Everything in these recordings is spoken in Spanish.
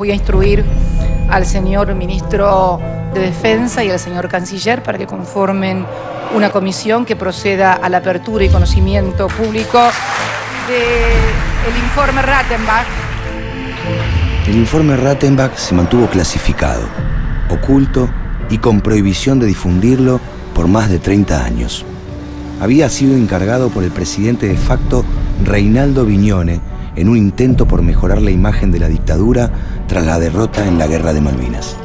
voy a instruir al señor ministro de Defensa y al señor canciller para que conformen una comisión que proceda a la apertura y conocimiento público del informe Rattenbach. El informe Rattenbach se mantuvo clasificado, oculto y con prohibición de difundirlo por más de 30 años. Había sido encargado por el presidente de facto Reinaldo Viñone en un intento por mejorar la imagen de la dictadura tras la derrota en la Guerra de Malvinas.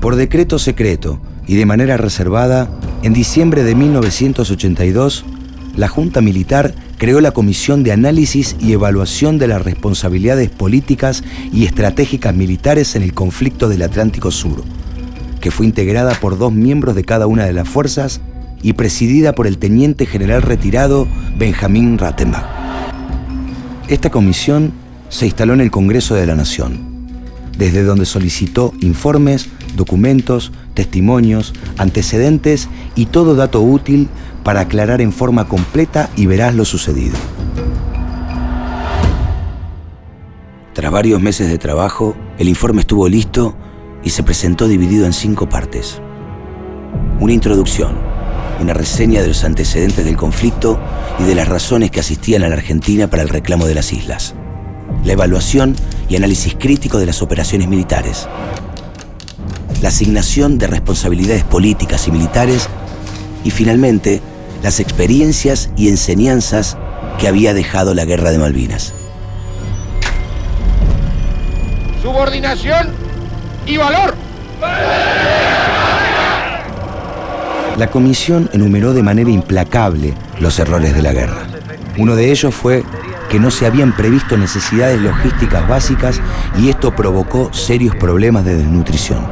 Por decreto secreto y de manera reservada, en diciembre de 1982, la Junta Militar creó la Comisión de Análisis y Evaluación de las Responsabilidades Políticas y Estratégicas Militares en el conflicto del Atlántico Sur, que fue integrada por dos miembros de cada una de las fuerzas y presidida por el teniente general retirado Benjamín Rattenbach. Esta comisión se instaló en el Congreso de la Nación, desde donde solicitó informes, documentos, testimonios, antecedentes y todo dato útil para aclarar en forma completa y veraz lo sucedido. Tras varios meses de trabajo, el informe estuvo listo y se presentó dividido en cinco partes. Una introducción, una reseña de los antecedentes del conflicto y de las razones que asistían a la Argentina para el reclamo de las islas. La evaluación y análisis crítico de las operaciones militares. La asignación de responsabilidades políticas y militares. Y finalmente, las experiencias y enseñanzas que había dejado la guerra de Malvinas. Subordinación y valor. La comisión enumeró de manera implacable los errores de la guerra. Uno de ellos fue que no se habían previsto necesidades logísticas básicas y esto provocó serios problemas de desnutrición.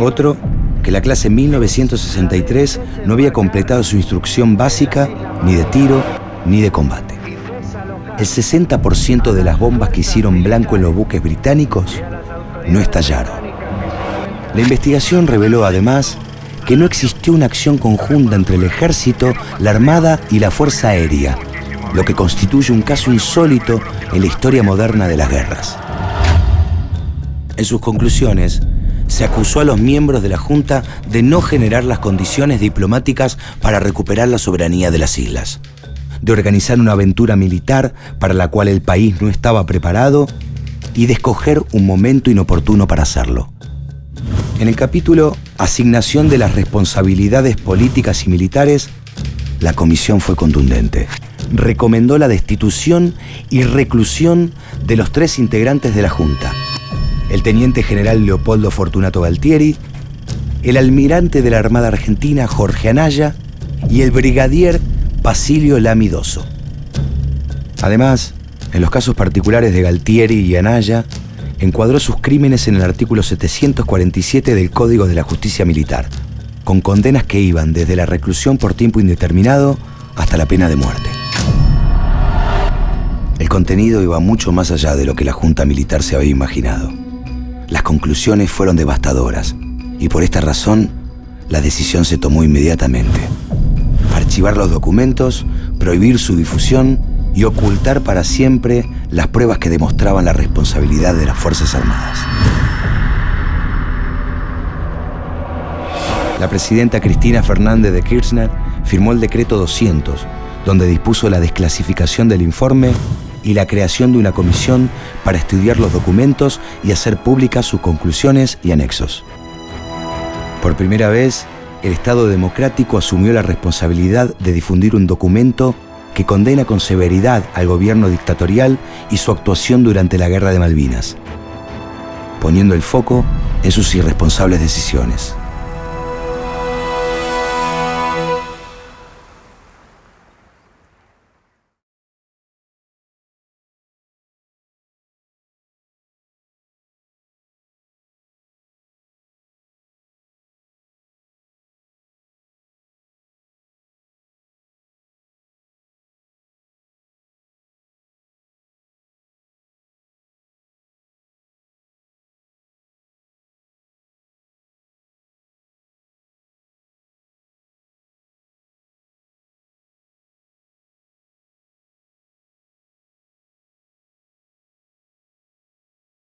Otro, que la clase 1963 no había completado su instrucción básica ni de tiro ni de combate. El 60% de las bombas que hicieron blanco en los buques británicos no estallaron. La investigación reveló además que no existió una acción conjunta entre el ejército, la armada y la fuerza aérea, lo que constituye un caso insólito en la historia moderna de las guerras. En sus conclusiones, se acusó a los miembros de la Junta de no generar las condiciones diplomáticas para recuperar la soberanía de las islas, de organizar una aventura militar para la cual el país no estaba preparado y de escoger un momento inoportuno para hacerlo. En el capítulo Asignación de las responsabilidades políticas y militares, la comisión fue contundente. Recomendó la destitución y reclusión de los tres integrantes de la Junta. El teniente general Leopoldo Fortunato Galtieri, el almirante de la Armada Argentina Jorge Anaya y el brigadier Basilio Lamidoso. Además, en los casos particulares de Galtieri y Anaya, encuadró sus crímenes en el artículo 747 del Código de la Justicia Militar, con condenas que iban desde la reclusión por tiempo indeterminado hasta la pena de muerte. El contenido iba mucho más allá de lo que la Junta Militar se había imaginado. Las conclusiones fueron devastadoras y por esta razón la decisión se tomó inmediatamente. Archivar los documentos, prohibir su difusión y ocultar para siempre las pruebas que demostraban la responsabilidad de las Fuerzas Armadas. La presidenta Cristina Fernández de Kirchner firmó el decreto 200, donde dispuso la desclasificación del informe y la creación de una comisión para estudiar los documentos y hacer públicas sus conclusiones y anexos. Por primera vez, el Estado democrático asumió la responsabilidad de difundir un documento que condena con severidad al gobierno dictatorial y su actuación durante la Guerra de Malvinas, poniendo el foco en sus irresponsables decisiones.